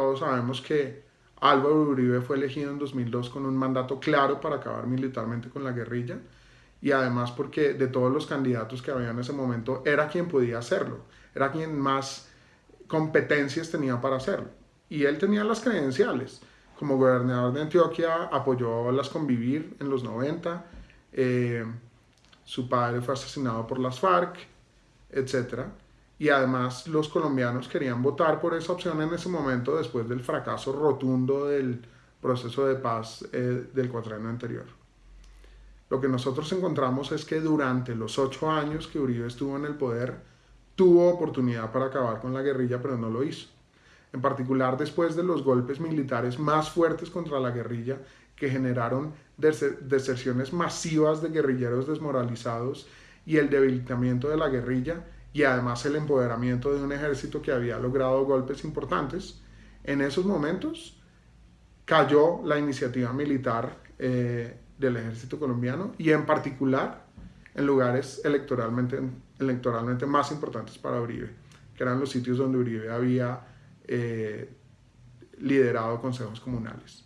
todos sabemos que Álvaro Uribe fue elegido en 2002 con un mandato claro para acabar militarmente con la guerrilla y además porque de todos los candidatos que había en ese momento era quien podía hacerlo, era quien más competencias tenía para hacerlo. Y él tenía las credenciales. Como gobernador de Antioquia apoyó las convivir en los 90, eh, su padre fue asesinado por las FARC, etc. Y además los colombianos querían votar por esa opción en ese momento después del fracaso rotundo del proceso de paz eh, del cuatrienio anterior. Lo que nosotros encontramos es que durante los ocho años que Uribe estuvo en el poder, tuvo oportunidad para acabar con la guerrilla, pero no lo hizo. En particular después de los golpes militares más fuertes contra la guerrilla que generaron deserciones masivas de guerrilleros desmoralizados y el debilitamiento de la guerrilla y además el empoderamiento de un ejército que había logrado golpes importantes, en esos momentos cayó la iniciativa militar eh, del ejército colombiano y en particular en lugares electoralmente, electoralmente más importantes para Uribe, que eran los sitios donde Uribe había eh, liderado consejos comunales.